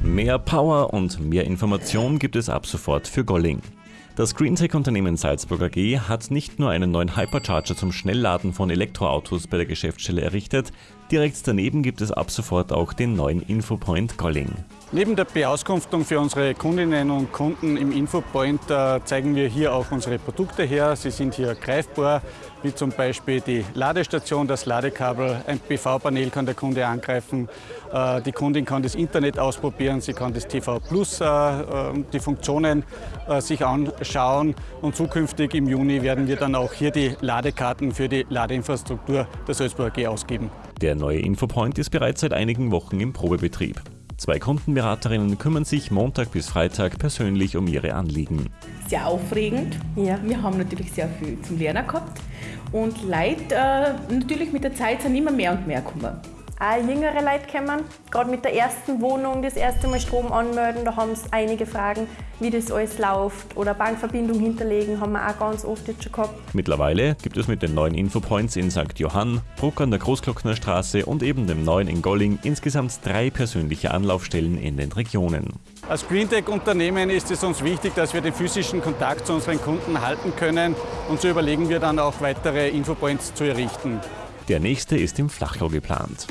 Mehr Power und mehr Information gibt es ab sofort für Golling. Das Greentech-Unternehmen Salzburg AG hat nicht nur einen neuen Hypercharger zum Schnellladen von Elektroautos bei der Geschäftsstelle errichtet, direkt daneben gibt es ab sofort auch den neuen Infopoint Golling. Neben der Beauskunftung für unsere Kundinnen und Kunden im Infopoint äh, zeigen wir hier auch unsere Produkte her. Sie sind hier greifbar, wie zum Beispiel die Ladestation, das Ladekabel, ein PV-Panel kann der Kunde angreifen. Äh, die Kundin kann das Internet ausprobieren, sie kann das TV Plus, äh, die Funktionen sich anschauen und zukünftig im Juni werden wir dann auch hier die Ladekarten für die Ladeinfrastruktur der Salzburg AG ausgeben. Der neue Infopoint ist bereits seit einigen Wochen im Probebetrieb. Zwei Kundenberaterinnen kümmern sich Montag bis Freitag persönlich um ihre Anliegen. Sehr aufregend. Ja. Wir haben natürlich sehr viel zum Lernen gehabt. Und Leute, äh, natürlich mit der Zeit sind immer mehr und mehr gekommen auch jüngere Leute kommen. Gerade mit der ersten Wohnung das erste Mal Strom anmelden, da haben sie einige Fragen, wie das alles läuft. Oder Bankverbindung hinterlegen, haben wir auch ganz oft jetzt schon gehabt. Mittlerweile gibt es mit den neuen Infopoints in St. Johann, Bruck an der Großglockner Straße und eben dem neuen in Golling insgesamt drei persönliche Anlaufstellen in den Regionen. Als Greentech-Unternehmen ist es uns wichtig, dass wir den physischen Kontakt zu unseren Kunden halten können und so überlegen wir dann auch weitere Infopoints zu errichten. Der nächste ist im Flachau geplant.